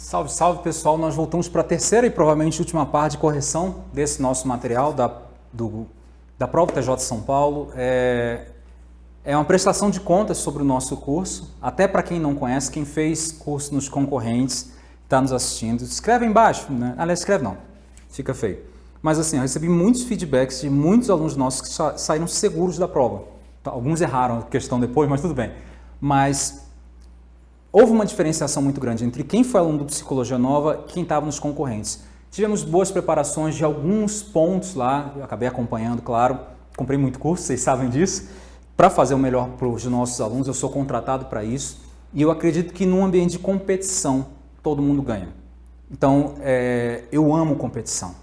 Salve, salve pessoal, nós voltamos para a terceira e provavelmente última parte de correção desse nosso material da, do, da prova TJ São Paulo. É, é uma prestação de contas sobre o nosso curso, até para quem não conhece, quem fez curso nos concorrentes, está nos assistindo, escreve embaixo, né? aliás, escreve não, fica feio. Mas assim, eu recebi muitos feedbacks de muitos alunos nossos que saíram seguros da prova. Alguns erraram a questão depois, mas tudo bem. Mas houve uma diferenciação muito grande entre quem foi aluno do Psicologia Nova e quem estava nos concorrentes. Tivemos boas preparações de alguns pontos lá, eu acabei acompanhando, claro, comprei muito curso, vocês sabem disso, para fazer o melhor para os nossos alunos, eu sou contratado para isso, e eu acredito que num ambiente de competição, todo mundo ganha. Então, é, eu amo competição.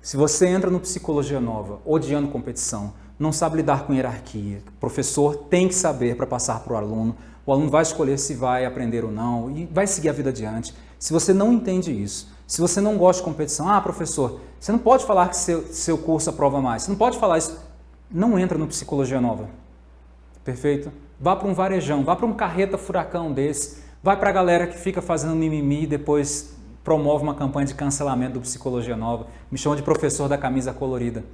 Se você entra no Psicologia Nova odiando competição, não sabe lidar com hierarquia, o professor tem que saber para passar para o aluno, o aluno vai escolher se vai aprender ou não e vai seguir a vida adiante. Se você não entende isso, se você não gosta de competição, ah, professor, você não pode falar que seu, seu curso aprova mais, você não pode falar isso, não entra no Psicologia Nova. Perfeito? Vá para um varejão, vá para um carreta furacão desse, vai para a galera que fica fazendo mimimi e depois promove uma campanha de cancelamento do Psicologia Nova, me chama de professor da camisa colorida.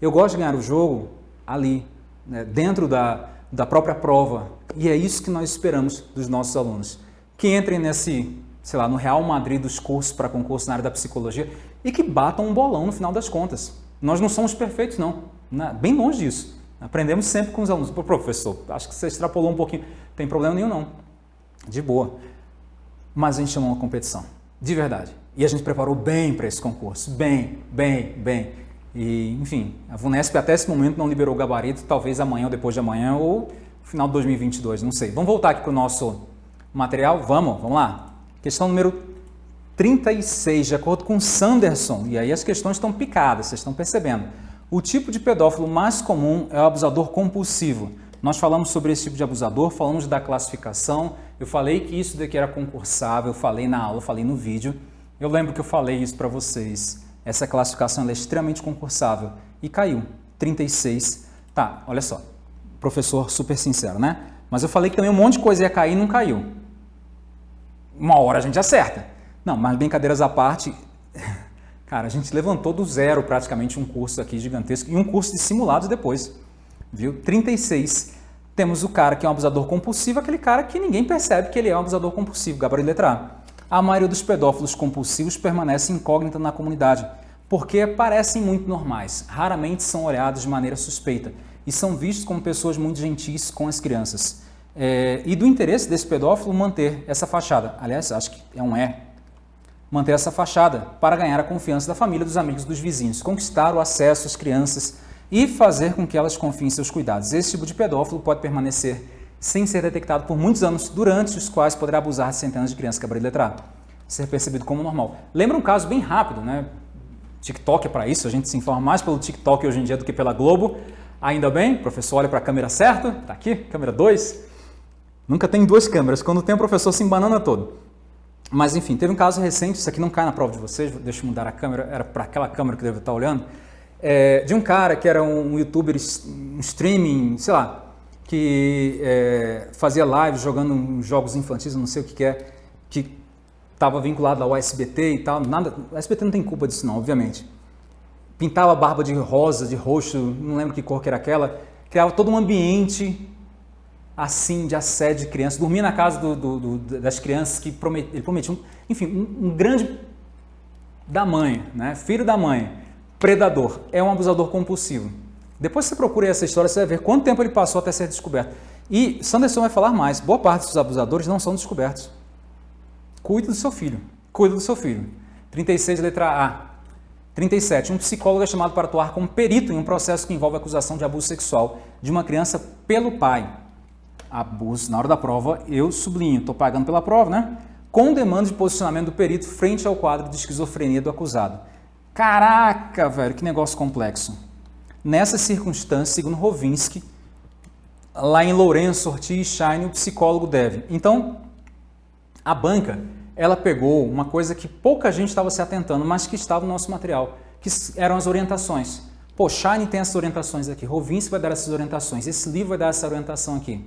Eu gosto de ganhar o jogo ali, né, dentro da, da própria prova. E é isso que nós esperamos dos nossos alunos. Que entrem nesse, sei lá, no Real Madrid dos cursos para concurso na área da psicologia e que batam um bolão no final das contas. Nós não somos perfeitos, não. Né? Bem longe disso. Aprendemos sempre com os alunos. Pô, professor, acho que você extrapolou um pouquinho. Tem problema nenhum, não. De boa. Mas a gente chamou uma competição. De verdade. E a gente preparou bem para esse concurso. Bem, bem, bem. E, enfim, a VUNESP até esse momento não liberou o gabarito, talvez amanhã ou depois de amanhã ou final de 2022, não sei. Vamos voltar aqui para o nosso material? Vamos, vamos lá. Questão número 36, de acordo com Sanderson, e aí as questões estão picadas, vocês estão percebendo. O tipo de pedófilo mais comum é o abusador compulsivo. Nós falamos sobre esse tipo de abusador, falamos da classificação, eu falei que isso daqui era concursável, eu falei na aula, falei no vídeo. Eu lembro que eu falei isso para vocês essa classificação é extremamente concursável e caiu, 36. Tá, olha só, professor super sincero, né? Mas eu falei que também um monte de coisa ia cair e não caiu. Uma hora a gente acerta. Não, mas brincadeiras à parte, cara, a gente levantou do zero praticamente um curso aqui gigantesco e um curso de simulados depois, viu? 36. Temos o cara que é um abusador compulsivo, aquele cara que ninguém percebe que ele é um abusador compulsivo, gabarito letra A a maioria dos pedófilos compulsivos permanece incógnita na comunidade, porque parecem muito normais, raramente são olhados de maneira suspeita e são vistos como pessoas muito gentis com as crianças. É, e do interesse desse pedófilo manter essa fachada, aliás, acho que é um é, manter essa fachada para ganhar a confiança da família, dos amigos, dos vizinhos, conquistar o acesso às crianças e fazer com que elas confiem em seus cuidados. Esse tipo de pedófilo pode permanecer sem ser detectado por muitos anos, durante os quais poderá abusar de centenas de crianças gabarito letrado. Ser percebido como normal. Lembra um caso bem rápido, né? TikTok é para isso, a gente se informa mais pelo TikTok hoje em dia do que pela Globo. Ainda bem, o professor olha para a câmera certa, tá aqui, câmera 2. Nunca tem duas câmeras, quando tem o professor se embanana todo. Mas enfim, teve um caso recente, isso aqui não cai na prova de vocês, deixa eu mudar a câmera, era para aquela câmera que deve estar olhando, é, de um cara que era um youtuber, um streaming, sei lá, que é, fazia live jogando jogos infantis, não sei o que, que é, que estava vinculado ao SBT e tal. Nada, o SBT não tem culpa disso não, obviamente. Pintava a barba de rosa, de roxo, não lembro que cor que era aquela. Criava todo um ambiente assim de assédio de crianças. Dormia na casa do, do, do, das crianças que promet, ele prometia, enfim, um, um grande da mãe, né? filho da mãe, predador, é um abusador compulsivo. Depois você procura essa história, você vai ver quanto tempo ele passou até ser descoberto. E Sanderson vai falar mais, boa parte dos abusadores não são descobertos. Cuide do seu filho, cuide do seu filho. 36, letra A. 37. Um psicólogo é chamado para atuar como perito em um processo que envolve acusação de abuso sexual de uma criança pelo pai. Abuso, na hora da prova, eu sublinho, estou pagando pela prova, né? Com demanda de posicionamento do perito frente ao quadro de esquizofrenia do acusado. Caraca, velho, que negócio complexo. Nessa circunstância, segundo Rovinsky, lá em Lourenço, Ortiz e Shine, o psicólogo deve. Então, a banca, ela pegou uma coisa que pouca gente estava se atentando, mas que estava no nosso material, que eram as orientações. Pô, Shine tem essas orientações aqui, Rovinsky vai dar essas orientações, esse livro vai dar essa orientação aqui.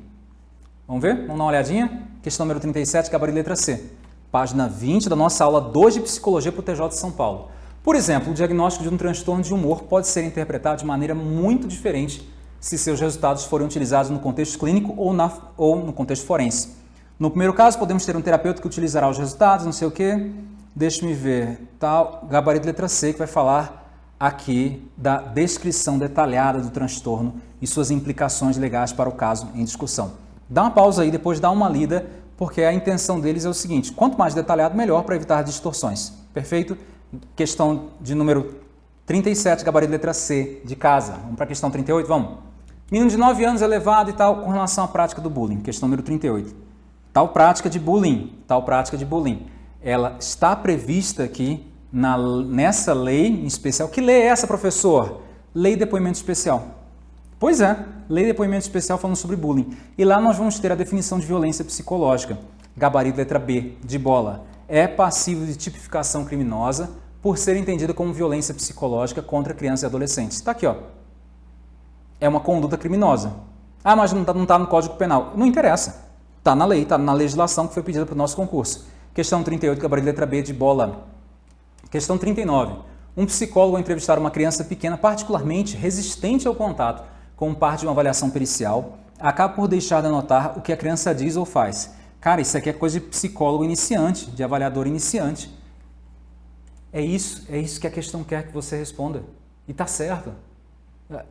Vamos ver? Vamos dar uma olhadinha? Questão número 37, gabarito letra C. página 20 da nossa aula 2 de Psicologia para o TJ de São Paulo. Por exemplo, o diagnóstico de um transtorno de humor pode ser interpretado de maneira muito diferente se seus resultados forem utilizados no contexto clínico ou, na, ou no contexto forense. No primeiro caso, podemos ter um terapeuta que utilizará os resultados, não sei o quê, deixe-me ver, tal, gabarito letra C, que vai falar aqui da descrição detalhada do transtorno e suas implicações legais para o caso em discussão. Dá uma pausa aí, depois dá uma lida, porque a intenção deles é o seguinte, quanto mais detalhado, melhor para evitar distorções. Perfeito? Questão de número 37, gabarito letra C, de casa. Vamos para a questão 38, vamos? Menino de 9 anos elevado e tal, com relação à prática do bullying. Questão número 38. Tal prática de bullying, tal prática de bullying, ela está prevista aqui na, nessa lei em especial. Que lei é essa, professor? Lei de depoimento especial. Pois é, lei de depoimento especial falando sobre bullying. E lá nós vamos ter a definição de violência psicológica. Gabarito letra B, de bola é passivo de tipificação criminosa por ser entendida como violência psicológica contra crianças e adolescentes. Está aqui, ó. É uma conduta criminosa. Ah, mas não está tá no Código Penal. Não interessa. Está na lei, está na legislação que foi pedida para o nosso concurso. Questão 38, gabarito letra B de bola. Questão 39. Um psicólogo ao entrevistar uma criança pequena particularmente resistente ao contato como parte de uma avaliação pericial, acaba por deixar de anotar o que a criança diz ou faz Cara, isso aqui é coisa de psicólogo iniciante, de avaliador iniciante. É isso, é isso que a questão quer que você responda. E tá certo.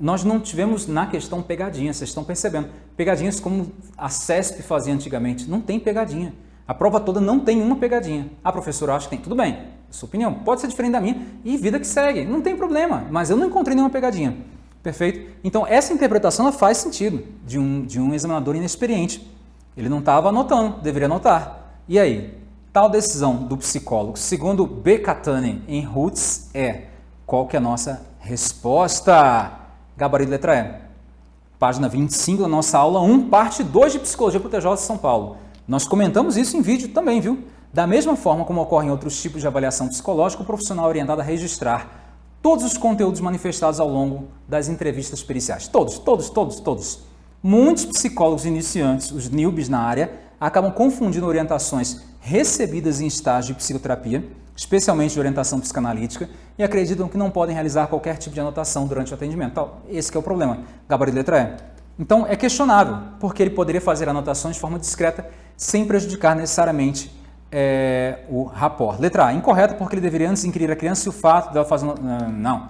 Nós não tivemos na questão pegadinha, vocês estão percebendo. Pegadinhas como a CESP fazia antigamente. Não tem pegadinha. A prova toda não tem uma pegadinha. A professora acha que tem. Tudo bem, é sua opinião. Pode ser diferente da minha e vida que segue. Não tem problema, mas eu não encontrei nenhuma pegadinha. Perfeito? Então, essa interpretação faz sentido de um, de um examinador inexperiente. Ele não estava anotando, deveria anotar. E aí? Tal decisão do psicólogo, segundo B. Catani em Roots, é qual que é a nossa resposta? Gabarito letra E. Página 25 da nossa aula 1, parte 2 de Psicologia para o TJ de São Paulo. Nós comentamos isso em vídeo também, viu? Da mesma forma como ocorrem outros tipos de avaliação psicológica, o profissional é orientado a registrar todos os conteúdos manifestados ao longo das entrevistas periciais. Todos, todos, todos, todos. Muitos psicólogos iniciantes, os newbies na área, acabam confundindo orientações recebidas em estágio de psicoterapia, especialmente de orientação psicanalítica, e acreditam que não podem realizar qualquer tipo de anotação durante o atendimento. Esse é o problema. Gabarito letra E. Então, é questionável, porque ele poderia fazer anotações de forma discreta, sem prejudicar necessariamente é, o rapport. Letra A, incorreto, porque ele deveria antes inquirir a criança se o fato dela fazer... Não.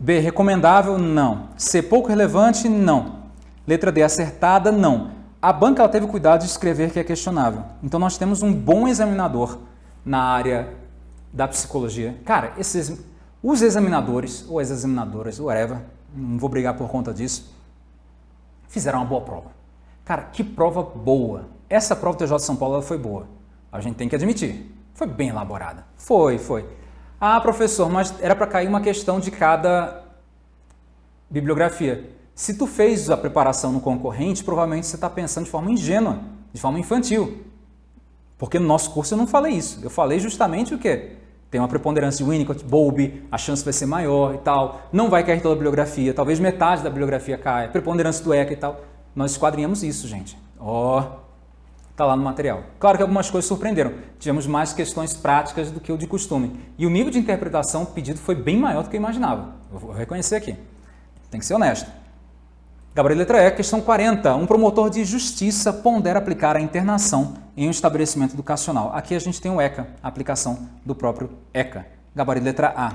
B, recomendável? Não. C, pouco relevante? Não. Letra D, acertada, não. A banca teve cuidado de escrever que é questionável. Então nós temos um bom examinador na área da psicologia. Cara, esses, os examinadores, ou as examinadoras, whatever, não vou brigar por conta disso, fizeram uma boa prova. Cara, que prova boa. Essa prova do TJ de São Paulo foi boa. A gente tem que admitir. Foi bem elaborada. Foi, foi. Ah, professor, mas era para cair uma questão de cada bibliografia. Se tu fez a preparação no concorrente, provavelmente você está pensando de forma ingênua, de forma infantil. Porque no nosso curso eu não falei isso. Eu falei justamente o quê? Tem uma preponderância de Winnicott, Bowlby, a chance vai ser maior e tal. Não vai cair toda a bibliografia, talvez metade da bibliografia caia. Preponderância do ECA e tal. Nós esquadrinhamos isso, gente. Ó, oh, tá lá no material. Claro que algumas coisas surpreenderam. Tivemos mais questões práticas do que o de costume. E o nível de interpretação pedido foi bem maior do que eu imaginava. Eu vou reconhecer aqui. Tem que ser honesto. Gabriel letra E, questão 40. Um promotor de justiça pondera aplicar a internação em um estabelecimento educacional. Aqui a gente tem o ECA, a aplicação do próprio ECA. Gabarito letra A.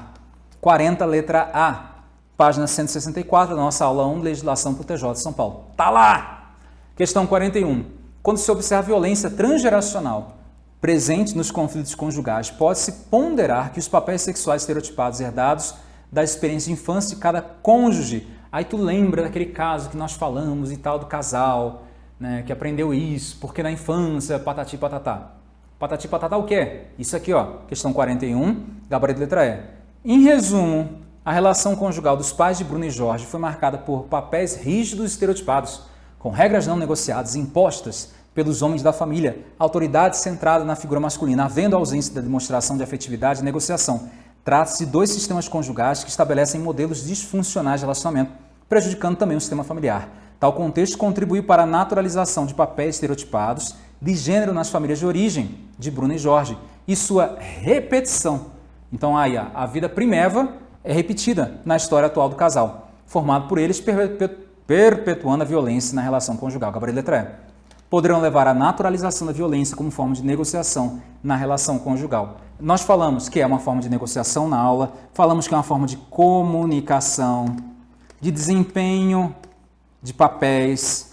40, letra A. Página 164 da nossa aula 1, Legislação para o TJ de São Paulo. Tá lá! Questão 41. Quando se observa violência transgeracional presente nos conflitos conjugais, pode-se ponderar que os papéis sexuais estereotipados herdados da experiência de infância de cada cônjuge Aí tu lembra daquele caso que nós falamos e tal do casal, né, que aprendeu isso, porque na infância, patati patatá. Patati patatá o quê? Isso aqui, ó, questão 41, gabarito letra E. Em resumo, a relação conjugal dos pais de Bruno e Jorge foi marcada por papéis rígidos e estereotipados, com regras não negociadas impostas pelos homens da família, autoridade centrada na figura masculina, havendo ausência da demonstração de afetividade e negociação, Trata-se de dois sistemas conjugais que estabelecem modelos disfuncionais de relacionamento, prejudicando também o sistema familiar. Tal contexto contribuiu para a naturalização de papéis estereotipados de gênero nas famílias de origem de Bruno e Jorge e sua repetição. Então aí a vida primeva é repetida na história atual do casal, formado por eles perpetuando a violência na relação conjugal. Gabriel letra E. Poderão levar à naturalização da violência como forma de negociação na relação conjugal. Nós falamos que é uma forma de negociação na aula, falamos que é uma forma de comunicação, de desempenho de papéis,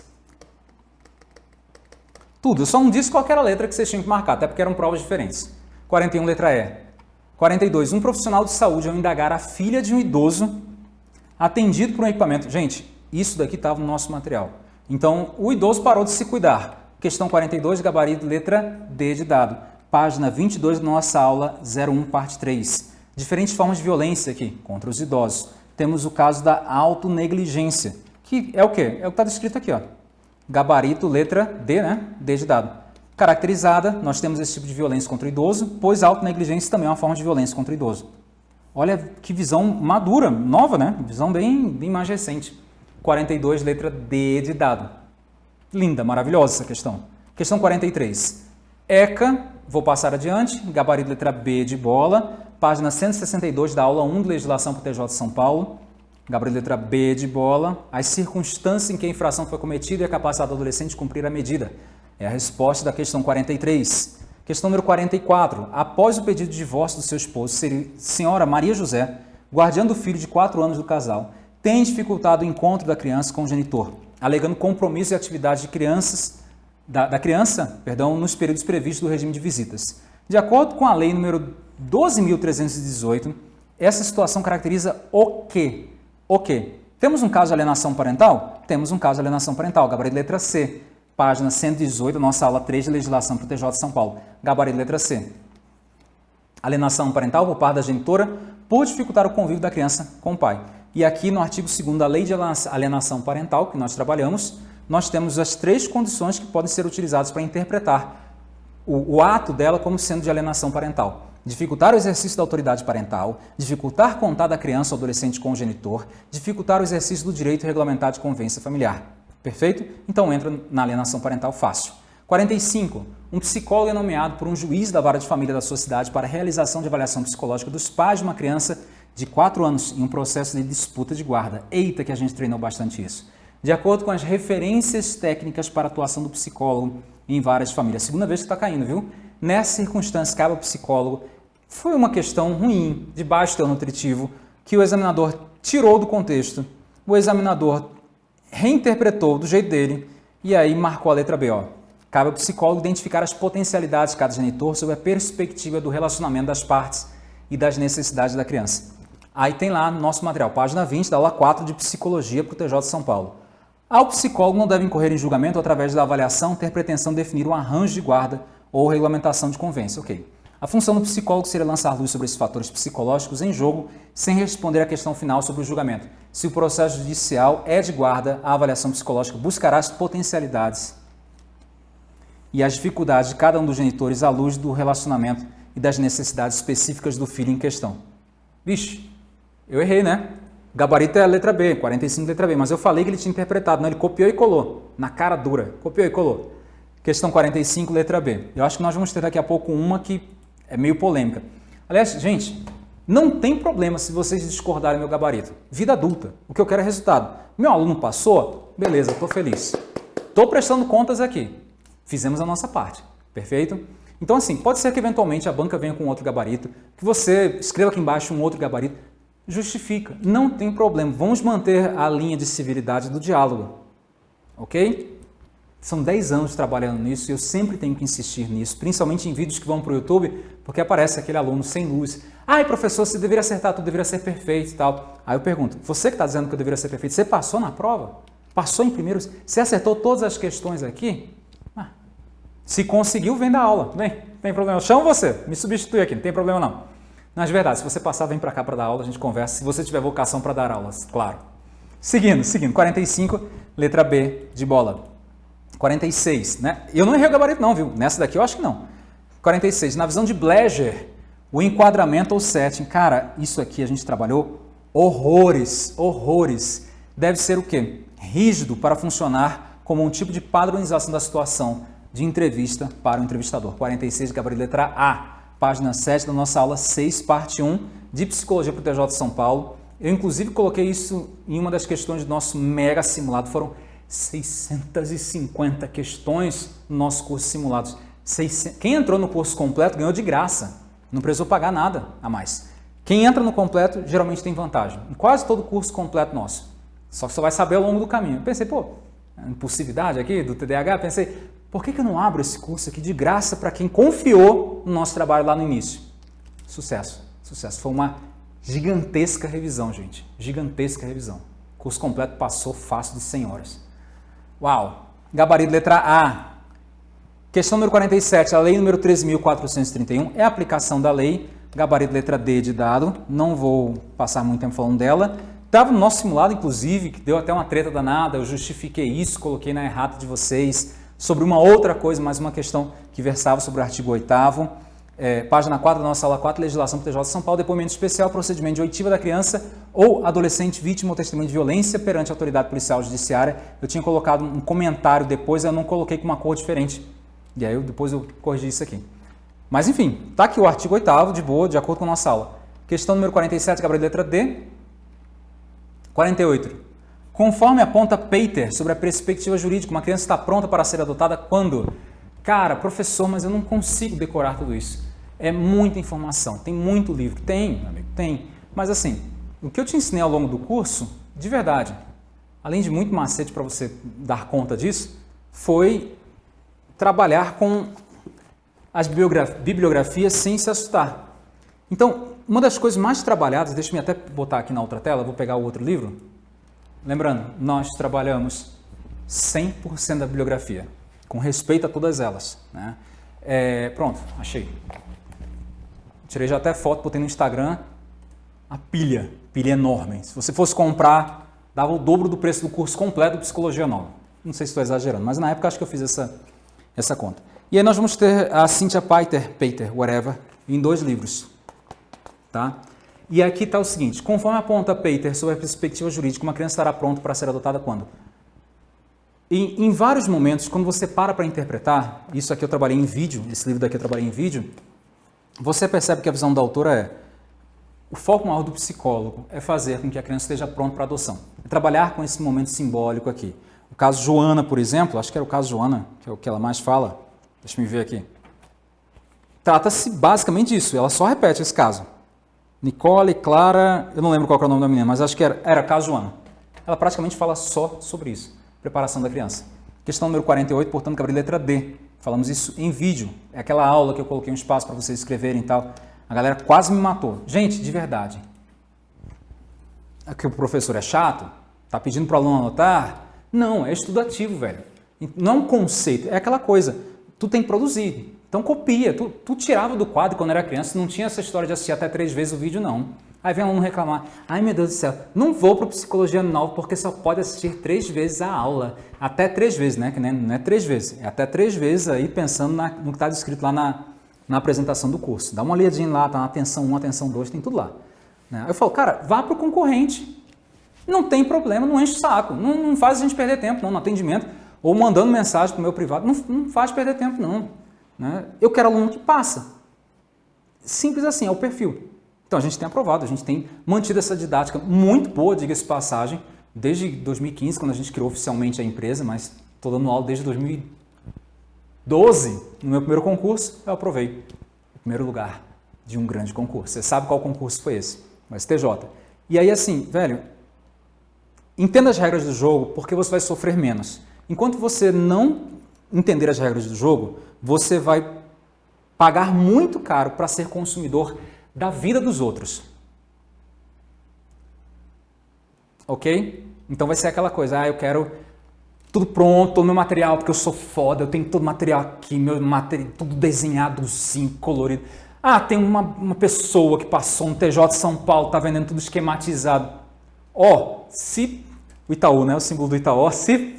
tudo. Eu só não disse qual era a letra que vocês tinham que marcar, até porque eram provas diferentes. 41, letra E. 42. Um profissional de saúde ao indagar a filha de um idoso atendido por um equipamento. Gente, isso daqui estava no nosso material. Então, o idoso parou de se cuidar. Questão 42, gabarito, letra D de dado. Página 22 da nossa aula 01, parte 3. Diferentes formas de violência aqui contra os idosos. Temos o caso da autonegligência, que é o quê? É o que está descrito aqui. Ó. Gabarito, letra D, né? D de dado. Caracterizada, nós temos esse tipo de violência contra o idoso, pois a autonegligência também é uma forma de violência contra o idoso. Olha que visão madura, nova, né? Visão bem, bem mais recente. 42, letra D de dado. Linda, maravilhosa essa questão. Questão 43. ECA, vou passar adiante, gabarito letra B de bola, página 162 da aula 1 de Legislação para o TJ de São Paulo. Gabarito letra B de bola, as circunstâncias em que a infração foi cometida e a capacidade do adolescente de cumprir a medida. É a resposta da questão 43. Questão número 44. Após o pedido de divórcio do seu esposo, senhora Maria José, guardiã do filho de 4 anos do casal, tem dificultado o encontro da criança com o genitor, alegando compromisso e atividade de crianças, da, da criança perdão, nos períodos previstos do regime de visitas. De acordo com a lei número 12.318, essa situação caracteriza o quê? O quê? Temos um caso de alienação parental? Temos um caso de alienação parental, gabarito letra C, página 118, nossa aula 3 de legislação para o TJ de São Paulo. Gabarito letra C. Alienação parental por parte da genitora por dificultar o convívio da criança com o pai. E aqui no artigo 2 da Lei de Alienação Parental, que nós trabalhamos, nós temos as três condições que podem ser utilizadas para interpretar o, o ato dela como sendo de alienação parental. Dificultar o exercício da autoridade parental, dificultar contato da criança ou adolescente com o genitor, dificultar o exercício do direito regulamentar de convivência familiar. Perfeito? Então entra na alienação parental fácil. 45. Um psicólogo é nomeado por um juiz da vara de família da sua cidade para a realização de avaliação psicológica dos pais de uma criança de 4 anos em um processo de disputa de guarda. Eita que a gente treinou bastante isso. De acordo com as referências técnicas para atuação do psicólogo em várias famílias. Segunda vez que está caindo, viu? Nessa circunstância, cabe ao psicólogo. Foi uma questão ruim, de baixo teor nutritivo, que o examinador tirou do contexto. O examinador reinterpretou do jeito dele e aí marcou a letra B. Ó. Cabe ao psicólogo identificar as potencialidades de cada genitor sob a perspectiva do relacionamento das partes e das necessidades da criança. Aí tem lá no nosso material, página 20 da aula 4 de Psicologia para o TJ de São Paulo. Ao psicólogo não deve incorrer em julgamento através da avaliação ter pretensão de definir um arranjo de guarda ou regulamentação de convênio. Ok. A função do psicólogo seria lançar luz sobre esses fatores psicológicos em jogo, sem responder à questão final sobre o julgamento. Se o processo judicial é de guarda, a avaliação psicológica buscará as potencialidades e as dificuldades de cada um dos genitores à luz do relacionamento e das necessidades específicas do filho em questão. Vixe, eu errei, né? Gabarito é a letra B, 45 letra B, mas eu falei que ele tinha interpretado, não, ele copiou e colou, na cara dura, copiou e colou. Questão 45, letra B. Eu acho que nós vamos ter daqui a pouco uma que é meio polêmica. Aliás, gente, não tem problema se vocês discordarem do meu gabarito. Vida adulta, o que eu quero é resultado. Meu aluno passou? Beleza, estou feliz. Estou prestando contas aqui. Fizemos a nossa parte, perfeito? Então assim, pode ser que eventualmente a banca venha com outro gabarito, que você escreva aqui embaixo um outro gabarito, justifica. Não tem problema. Vamos manter a linha de civilidade do diálogo. Ok? São 10 anos trabalhando nisso e eu sempre tenho que insistir nisso, principalmente em vídeos que vão para o YouTube, porque aparece aquele aluno sem luz. Ai, professor, você deveria acertar tudo, deveria ser perfeito e tal. Aí eu pergunto, você que está dizendo que eu deveria ser perfeito, você passou na prova? Passou em primeiro? Você acertou todas as questões aqui? Ah, se conseguiu, vem da aula. Vem, não tem problema. Chama você, me substitui aqui, não tem problema não. Mas verdade, se você passar, vem para cá para dar aula, a gente conversa. Se você tiver vocação para dar aulas, claro. Seguindo, seguindo. 45, letra B de bola. 46, né? Eu não errei o gabarito não, viu? Nessa daqui eu acho que não. 46. Na visão de Bleger, o enquadramento ou setting. Cara, isso aqui a gente trabalhou horrores, horrores. Deve ser o quê? Rígido para funcionar como um tipo de padronização da situação de entrevista para o entrevistador. 46, gabarito letra A, página 7 da nossa aula 6, parte 1 de Psicologia para o TJ de São Paulo. Eu, inclusive, coloquei isso em uma das questões do nosso mega simulado. Foram 650 questões no nosso curso simulados. 600... Quem entrou no curso completo ganhou de graça. Não precisou pagar nada a mais. Quem entra no completo geralmente tem vantagem. Em quase todo curso completo nosso. Só que você vai saber ao longo do caminho. Eu pensei, pô, impulsividade aqui do TDAH, pensei, por que, que eu não abro esse curso aqui de graça para quem confiou no nosso trabalho lá no início? Sucesso, sucesso. Foi uma gigantesca revisão, gente. Gigantesca revisão. O curso completo passou fácil de 100 horas. Uau! Gabarito letra A. Questão número 47. A lei número 13.431 é a aplicação da lei. Gabarito letra D de dado. Não vou passar muito tempo falando dela. Estava no nosso simulado, inclusive, que deu até uma treta danada. Eu justifiquei isso, coloquei na errata de vocês sobre uma outra coisa, mais uma questão que versava sobre o artigo 8 é, página 4 da nossa aula 4, legislação PTJ de São Paulo, depoimento especial, procedimento de oitiva da criança ou adolescente vítima ou testemunho de violência perante a autoridade policial judiciária. Eu tinha colocado um comentário depois, eu não coloquei com uma cor diferente. E aí eu, depois eu corrigi isso aqui. Mas enfim, está aqui o artigo 8 de boa, de acordo com a nossa aula. Questão número 47, Gabriel, letra D. 48. Conforme aponta Peter sobre a perspectiva jurídica, uma criança está pronta para ser adotada quando? Cara, professor, mas eu não consigo decorar tudo isso. É muita informação, tem muito livro. Tem, amigo, tem. Mas assim, o que eu te ensinei ao longo do curso, de verdade, além de muito macete para você dar conta disso, foi trabalhar com as bibliografias sem se assustar. Então, uma das coisas mais trabalhadas, deixa eu até botar aqui na outra tela, vou pegar o outro livro. Lembrando, nós trabalhamos 100% da bibliografia, com respeito a todas elas. Né? É, pronto, achei. Tirei já até foto, botei no Instagram. A pilha, pilha enorme. Se você fosse comprar, dava o dobro do preço do curso completo de Psicologia Nova. Não sei se estou exagerando, mas na época acho que eu fiz essa, essa conta. E aí nós vamos ter a Cynthia Peiter, Peter, whatever, em dois livros. Tá? E aqui está o seguinte, conforme aponta Peter sobre a perspectiva jurídica, uma criança estará pronta para ser adotada quando? E em vários momentos, quando você para para interpretar, isso aqui eu trabalhei em vídeo, esse livro daqui eu trabalhei em vídeo, você percebe que a visão da autora é o foco maior do psicólogo é fazer com que a criança esteja pronta para adoção. É trabalhar com esse momento simbólico aqui. O caso Joana, por exemplo, acho que era o caso Joana, que é o que ela mais fala. Deixa eu ver aqui. Trata-se basicamente disso, ela só repete esse caso. Nicole, Clara, eu não lembro qual é o nome da menina, mas acho que era, era. Ela praticamente fala só sobre isso, preparação da criança. Questão número 48, portanto, cabe letra D. Falamos isso em vídeo. É aquela aula que eu coloquei um espaço para vocês escreverem e tal. A galera quase me matou. Gente, de verdade. É que o professor é chato? Tá pedindo para o aluno anotar? Não, é estudativo, velho. Não é um conceito, é aquela coisa. Tu tem que produzir. Então copia. Tu, tu tirava do quadro quando era criança, não tinha essa história de assistir até três vezes o vídeo, não. Aí vem um aluno reclamar, ai meu Deus do céu, não vou para Psicologia Nova porque só pode assistir três vezes a aula. Até três vezes, né? Que não é três vezes, é até três vezes aí pensando na, no que está descrito lá na, na apresentação do curso. Dá uma olhadinha lá, tá na atenção 1, atenção 2, tem tudo lá. Né? Eu falo, cara, vá para o concorrente. Não tem problema, não enche o saco. Não, não faz a gente perder tempo não, no atendimento. Ou mandando mensagem para o meu privado, não, não faz perder tempo não. Né? Eu quero aluno que passa. Simples assim, é o perfil. Então a gente tem aprovado, a gente tem mantido essa didática muito boa, diga-se passagem, desde 2015, quando a gente criou oficialmente a empresa, mas estou dando aula desde 2012. No meu primeiro concurso, eu aprovei o primeiro lugar de um grande concurso. Você sabe qual concurso foi esse? O STJ. E aí assim, velho, entenda as regras do jogo porque você vai sofrer menos. Enquanto você não entender as regras do jogo, você vai pagar muito caro para ser consumidor da vida dos outros. Ok? Então vai ser aquela coisa, ah, eu quero tudo pronto, todo meu material, porque eu sou foda, eu tenho todo o material aqui, meu material, tudo desenhado, sim, colorido. Ah, tem uma, uma pessoa que passou no TJ São Paulo, tá vendendo tudo esquematizado. Ó, oh, se o Itaú, né, o símbolo do Itaú, se,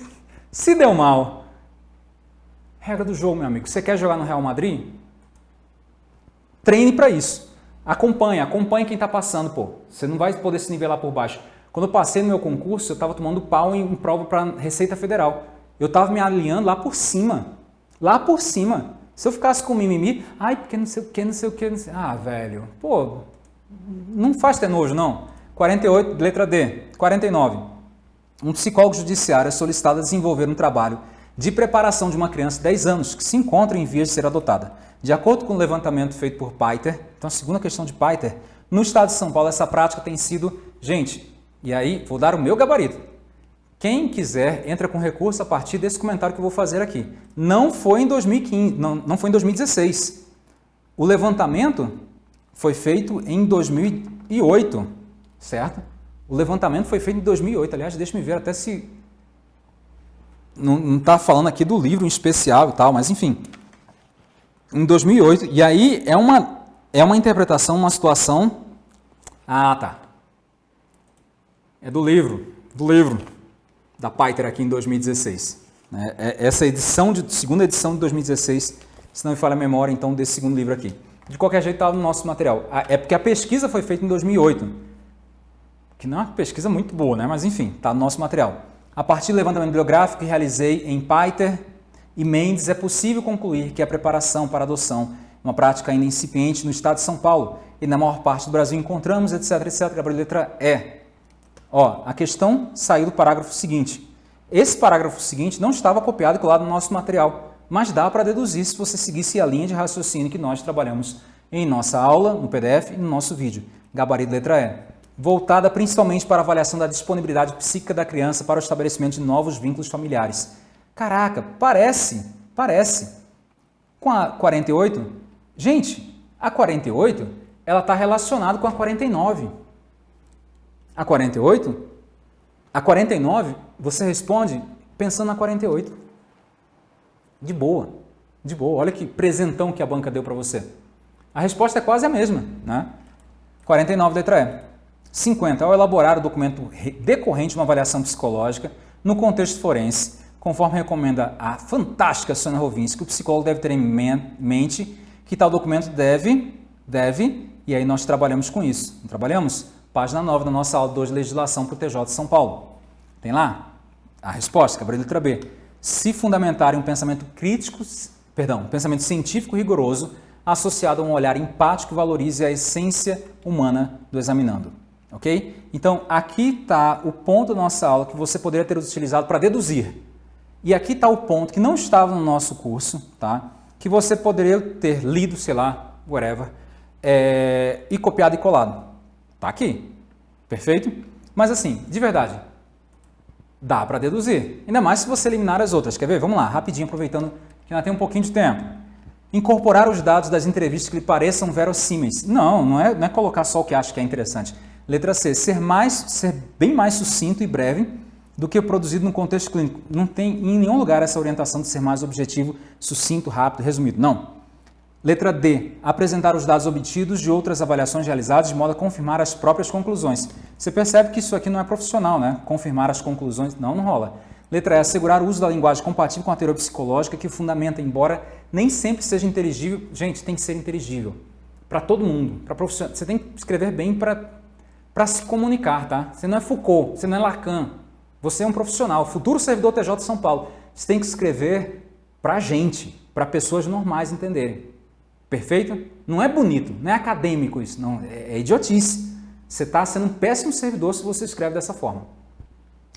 se deu mal. Regra do jogo, meu amigo. Você quer jogar no Real Madrid? Treine para isso. Acompanha, acompanha quem está passando, pô. Você não vai poder se nivelar por baixo. Quando eu passei no meu concurso, eu estava tomando pau em, prova para Receita Federal. Eu estava me alinhando lá por cima. Lá por cima. Se eu ficasse com mimimi, ai, porque não sei o que, não sei o que, não sei... Ah, velho, pô, não faz ter nojo, não. 48, letra D. 49. Um psicólogo judiciário é solicitado a desenvolver um trabalho de preparação de uma criança de 10 anos que se encontra em vias de ser adotada. De acordo com o levantamento feito por Paiter, então a segunda questão de Paiter, no estado de São Paulo essa prática tem sido, gente, e aí vou dar o meu gabarito. Quem quiser, entra com recurso a partir desse comentário que eu vou fazer aqui. Não foi em 2015, não, não foi em 2016. O levantamento foi feito em 2008, certo? O levantamento foi feito em 2008. Aliás, deixa-me ver até se... Não está falando aqui do livro em especial e tal, mas enfim em 2008, e aí é uma, é uma interpretação, uma situação... Ah, tá. É do livro, do livro da Paiter aqui em 2016. Né? É essa edição, de segunda edição de 2016, se não me falha a memória, então, desse segundo livro aqui. De qualquer jeito, está no nosso material. É porque a pesquisa foi feita em 2008, que não é uma pesquisa muito boa, né? mas enfim, está no nosso material. A partir do levantamento bibliográfico que realizei em Paiter, e Mendes, é possível concluir que a preparação para a adoção é uma prática ainda incipiente no estado de São Paulo e na maior parte do Brasil encontramos, etc, etc. Gabriel, letra E. Ó, a questão saiu do parágrafo seguinte. Esse parágrafo seguinte não estava copiado e colado no nosso material, mas dá para deduzir se você seguisse a linha de raciocínio que nós trabalhamos em nossa aula, no PDF e no nosso vídeo. Gabarito letra E. Voltada principalmente para a avaliação da disponibilidade psíquica da criança para o estabelecimento de novos vínculos familiares Caraca, parece, parece. Com a 48, gente, a 48, ela está relacionada com a 49. A 48, a 49, você responde pensando na 48. De boa, de boa. Olha que presentão que a banca deu para você. A resposta é quase a mesma, né? 49, letra E. 50. Ao elaborar o documento decorrente de uma avaliação psicológica no contexto forense, conforme recomenda a fantástica Sônia Rovinski, o psicólogo deve ter em mente que tal documento deve, deve, e aí nós trabalhamos com isso. Não trabalhamos? Página 9 da nossa aula 2 de legislação para o TJ de São Paulo. Tem lá a resposta, caberia letra B. Se fundamentar em um pensamento crítico, perdão, um pensamento científico rigoroso, associado a um olhar empático que valorize a essência humana do examinando. Ok? Então, aqui está o ponto da nossa aula que você poderia ter utilizado para deduzir e aqui está o ponto que não estava no nosso curso, tá? que você poderia ter lido, sei lá, whatever, é, e copiado e colado. Está aqui. Perfeito? Mas assim, de verdade, dá para deduzir. Ainda mais se você eliminar as outras. Quer ver? Vamos lá, rapidinho, aproveitando que ainda tem um pouquinho de tempo. Incorporar os dados das entrevistas que lhe pareçam verossímeis. Não, não é, não é colocar só o que acha que é interessante. Letra C, ser, mais, ser bem mais sucinto e breve do que produzido no contexto clínico. Não tem em nenhum lugar essa orientação de ser mais objetivo, sucinto, rápido, resumido. Não. Letra D. Apresentar os dados obtidos de outras avaliações realizadas de modo a confirmar as próprias conclusões. Você percebe que isso aqui não é profissional, né? Confirmar as conclusões. Não, não rola. Letra E. Assegurar o uso da linguagem compatível com a teoria psicológica que fundamenta, embora nem sempre seja inteligível. Gente, tem que ser inteligível. Para todo mundo. Para profissional. Você tem que escrever bem para se comunicar, tá? Você não é Foucault, você não é Lacan. Você é um profissional, futuro servidor TJ de São Paulo. Você tem que escrever para gente, para pessoas normais entenderem. Perfeito? Não é bonito, não é acadêmico isso, não. É, é idiotice. Você está sendo um péssimo servidor se você escreve dessa forma.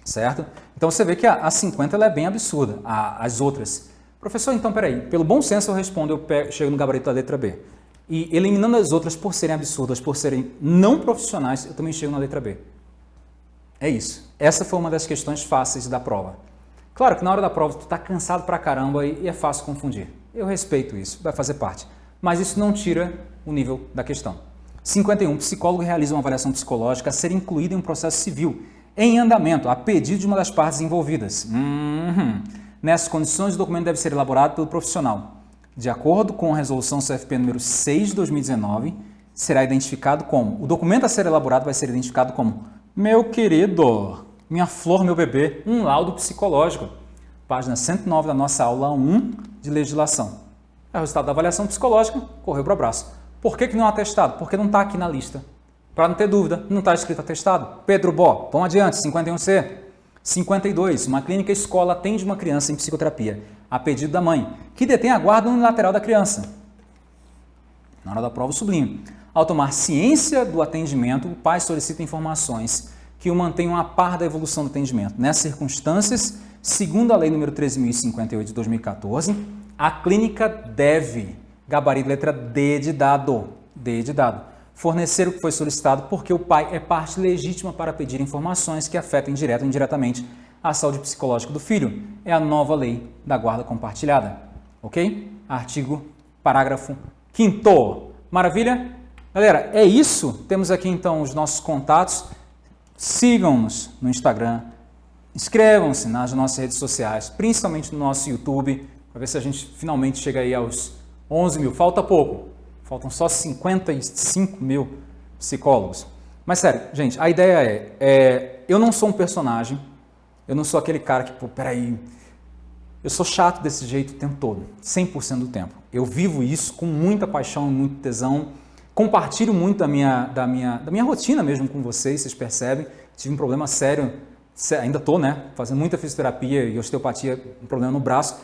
Certo? Então você vê que a, a 50 ela é bem absurda, a, as outras. Professor, então peraí, pelo bom senso eu respondo, eu pego, chego no gabarito da letra B. E eliminando as outras por serem absurdas, por serem não profissionais, eu também chego na letra B. É isso. Essa foi uma das questões fáceis da prova. Claro que na hora da prova tu está cansado pra caramba e é fácil confundir. Eu respeito isso, vai fazer parte. Mas isso não tira o nível da questão. 51. Psicólogo realiza uma avaliação psicológica a ser incluída em um processo civil em andamento, a pedido de uma das partes envolvidas. Uhum. Nessas condições, o documento deve ser elaborado pelo profissional. De acordo com a resolução CFP número 6 de 2019, será identificado como, o documento a ser elaborado vai ser identificado como meu querido, minha flor, meu bebê, um laudo psicológico. Página 109 da nossa aula 1 de legislação. É o resultado da avaliação psicológica, correu para o abraço. Por que, que não é atestado? Porque não está aqui na lista. Para não ter dúvida, não está escrito atestado. Pedro Bó, vamos adiante, 51C. 52. Uma clínica escola atende uma criança em psicoterapia, a pedido da mãe, que detém a guarda unilateral da criança. Na hora da prova, sublinho. Ao tomar ciência do atendimento, o pai solicita informações que o mantenham a par da evolução do atendimento. Nessas circunstâncias, segundo a Lei nº 13.058 de 2014, a clínica deve, gabarito letra D de dado, D de dado, fornecer o que foi solicitado porque o pai é parte legítima para pedir informações que afetem direto ou indiretamente a saúde psicológica do filho. É a nova lei da guarda compartilhada. Ok? Artigo, parágrafo 5 Maravilha? Galera, é isso. Temos aqui então os nossos contatos. Sigam-nos no Instagram, inscrevam-se nas nossas redes sociais, principalmente no nosso YouTube, para ver se a gente finalmente chega aí aos 11 mil. Falta pouco, faltam só 55 mil psicólogos. Mas sério, gente, a ideia é, é, eu não sou um personagem, eu não sou aquele cara que, pô, peraí, eu sou chato desse jeito o tempo todo, 100% do tempo. Eu vivo isso com muita paixão e muito tesão, Compartilho muito da minha, da, minha, da minha rotina mesmo com vocês, vocês percebem. Tive um problema sério, ainda estou, né? Fazendo muita fisioterapia e osteopatia, um problema no braço.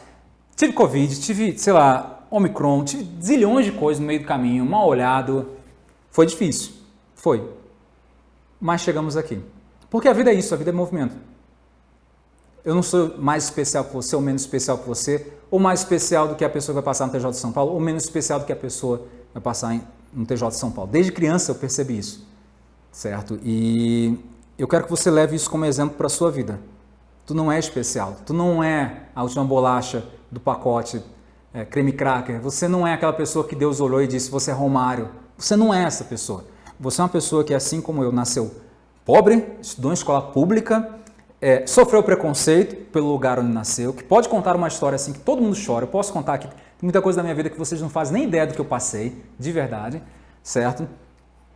Tive Covid, tive, sei lá, Omicron, tive zilhões de coisas no meio do caminho, mal olhado. Foi difícil, foi. Mas chegamos aqui. Porque a vida é isso, a vida é movimento. Eu não sou mais especial que você ou menos especial que você, ou mais especial do que a pessoa que vai passar no TJ de São Paulo, ou menos especial do que a pessoa vai passar no TJ de São Paulo. Desde criança eu percebi isso, certo? E eu quero que você leve isso como exemplo para a sua vida. Tu não é especial, tu não é a última bolacha do pacote é, creme cracker, você não é aquela pessoa que Deus olhou e disse você é Romário. Você não é essa pessoa. Você é uma pessoa que, assim como eu, nasceu pobre, estudou em escola pública, é, sofreu preconceito pelo lugar onde nasceu, que pode contar uma história assim que todo mundo chora. Eu posso contar aqui muita coisa da minha vida que vocês não fazem nem ideia do que eu passei, de verdade, certo?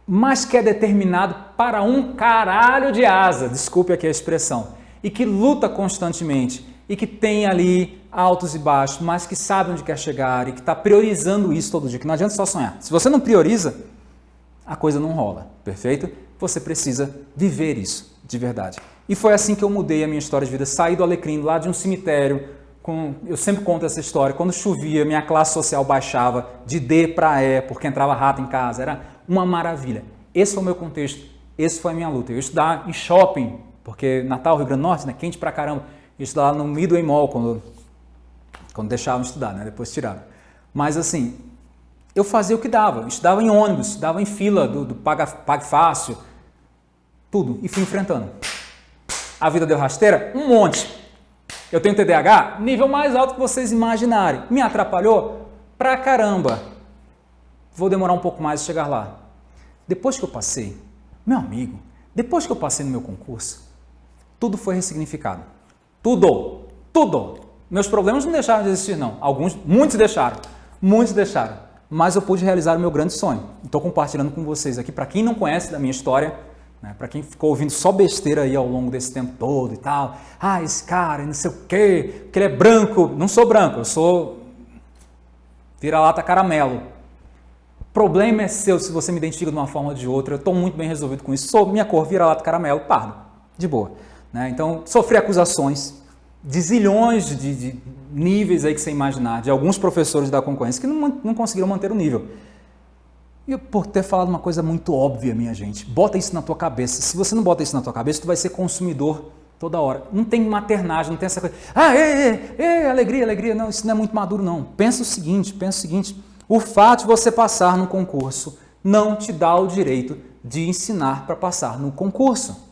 Mas que é determinado para um caralho de asa, desculpe aqui a expressão, e que luta constantemente e que tem ali altos e baixos, mas que sabe onde quer chegar e que está priorizando isso todo dia, que não adianta só sonhar. Se você não prioriza, a coisa não rola, perfeito? Você precisa viver isso de verdade. E foi assim que eu mudei a minha história de vida, saí do Alecrim, lá de um cemitério, com, eu sempre conto essa história, quando chovia, minha classe social baixava de D para E, porque entrava rato em casa, era uma maravilha. Esse foi o meu contexto, esse foi a minha luta. Eu estudar em shopping, porque Natal, Rio Grande do Norte, né, quente pra caramba, eu estudava no Midway Mall, quando, quando deixavam estudar, né, depois tiraram. Mas assim, eu fazia o que dava, eu estudava em ônibus, estudava em fila do, do Paga, Pague Fácil, tudo, e fui enfrentando. A vida deu rasteira? Um monte. Eu tenho TDAH? Nível mais alto que vocês imaginarem. Me atrapalhou? Pra caramba. Vou demorar um pouco mais a chegar lá. Depois que eu passei, meu amigo, depois que eu passei no meu concurso, tudo foi ressignificado. Tudo! Tudo! Meus problemas não deixaram de existir, não. Alguns, muitos deixaram. Muitos deixaram. Mas eu pude realizar o meu grande sonho. Estou compartilhando com vocês aqui. Para quem não conhece da minha história, né? Para quem ficou ouvindo só besteira aí ao longo desse tempo todo e tal, ah, esse cara, não sei o quê, que ele é branco. Não sou branco, eu sou vira-lata caramelo. Problema é seu se você me identifica de uma forma ou de outra. Eu estou muito bem resolvido com isso. Sou minha cor vira-lata caramelo, pardo, de boa. Né? Então, sofri acusações de zilhões de, de, níveis aí que você imaginar, de alguns professores da concorrência que não, não conseguiram manter o nível. E por ter falado uma coisa muito óbvia, minha gente, bota isso na tua cabeça. Se você não bota isso na tua cabeça, tu vai ser consumidor toda hora. Não tem maternagem, não tem essa coisa. Ah, ei, ei, ei, alegria, alegria. Não, isso não é muito maduro, não. Pensa o seguinte, pensa o seguinte. O fato de você passar no concurso não te dá o direito de ensinar para passar no concurso.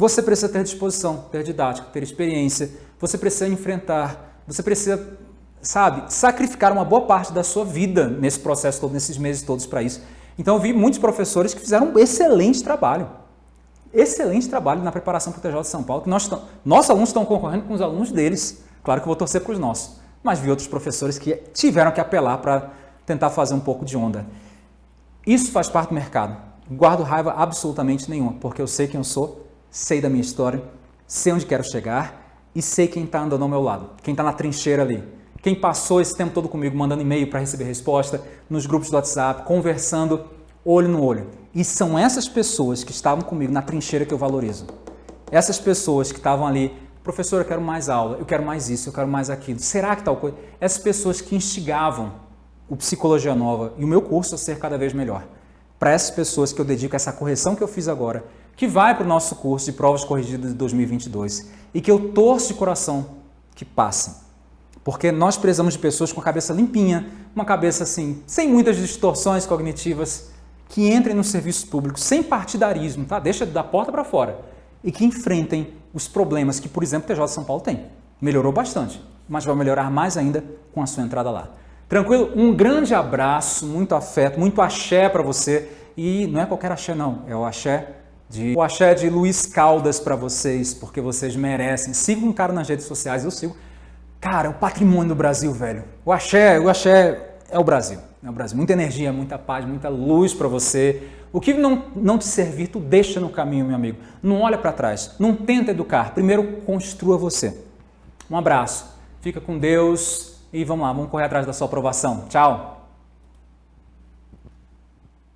Você precisa ter disposição, ter didática, ter experiência. Você precisa enfrentar, você precisa sabe, sacrificar uma boa parte da sua vida nesse processo todo, nesses meses todos para isso. Então eu vi muitos professores que fizeram um excelente trabalho. Excelente trabalho na preparação para o TJ de São Paulo, que nós, nossos alunos estão concorrendo com os alunos deles. Claro que eu vou torcer para os nossos. Mas vi outros professores que tiveram que apelar para tentar fazer um pouco de onda. Isso faz parte do mercado. Guardo raiva absolutamente nenhuma, porque eu sei quem eu sou, sei da minha história, sei onde quero chegar e sei quem está andando ao meu lado, quem está na trincheira ali quem passou esse tempo todo comigo, mandando e-mail para receber resposta, nos grupos do WhatsApp, conversando olho no olho. E são essas pessoas que estavam comigo na trincheira que eu valorizo. essas pessoas que estavam ali, professor, eu quero mais aula, eu quero mais isso, eu quero mais aquilo, será que tal coisa? Essas pessoas que instigavam o Psicologia Nova e o meu curso a ser cada vez melhor. Para essas pessoas que eu dedico essa correção que eu fiz agora, que vai para o nosso curso de provas corrigidas de 2022 e que eu torço de coração que passem. Porque nós precisamos de pessoas com a cabeça limpinha, uma cabeça assim, sem muitas distorções cognitivas, que entrem no serviço público sem partidarismo, tá? Deixa da porta para fora. E que enfrentem os problemas que, por exemplo, o TJ de São Paulo tem. Melhorou bastante, mas vai melhorar mais ainda com a sua entrada lá. Tranquilo? Um grande abraço, muito afeto, muito axé para você. E não é qualquer axé não, é o axé de o axé de Luiz Caldas para vocês, porque vocês merecem. Siga um cara nas redes sociais, eu sigo. Cara, é o patrimônio do Brasil, velho. O axé, o axé é o Brasil. É o Brasil. Muita energia, muita paz, muita luz para você. O que não, não te servir, tu deixa no caminho, meu amigo. Não olha para trás. Não tenta educar. Primeiro, construa você. Um abraço. Fica com Deus e vamos lá, vamos correr atrás da sua aprovação. Tchau!